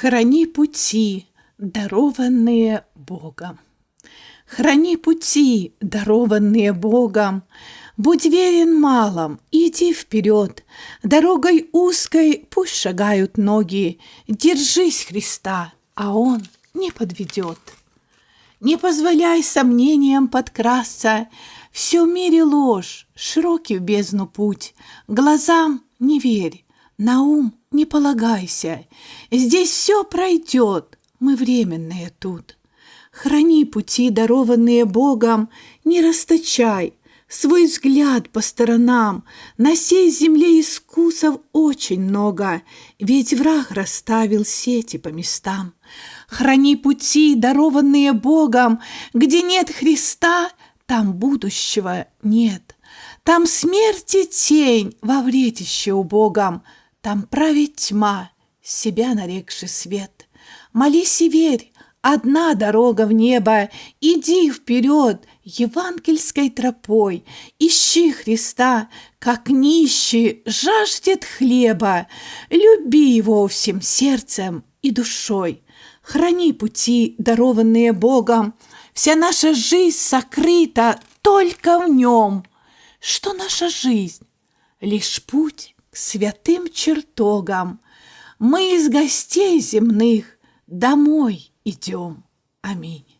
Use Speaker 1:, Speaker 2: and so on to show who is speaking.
Speaker 1: Храни пути, дарованные Богом. Храни пути, дарованные Богом. Будь верен малым, иди вперед. Дорогой узкой пусть шагают ноги. Держись Христа, а Он не подведет. Не позволяй сомнениям подкрасться. Все в мире ложь, широкий в бездну путь. Глазам не верь, на ум не полагайся, здесь все пройдет, мы временные тут. Храни пути, дарованные Богом, не расточай свой взгляд по сторонам. На сей земле искусов очень много, ведь враг расставил сети по местам. Храни пути, дарованные Богом, где нет Христа, там будущего нет. Там смерти тень во вретище убогом, там правит тьма, себя нарекший свет. Молись и верь, одна дорога в небо, Иди вперед евангельской тропой, Ищи Христа, как нищий жаждет хлеба, Люби его всем сердцем и душой. Храни пути, дарованные Богом, Вся наша жизнь сокрыта только в нем. Что наша жизнь? Лишь путь святым чертогам. Мы из гостей земных домой идем. Аминь.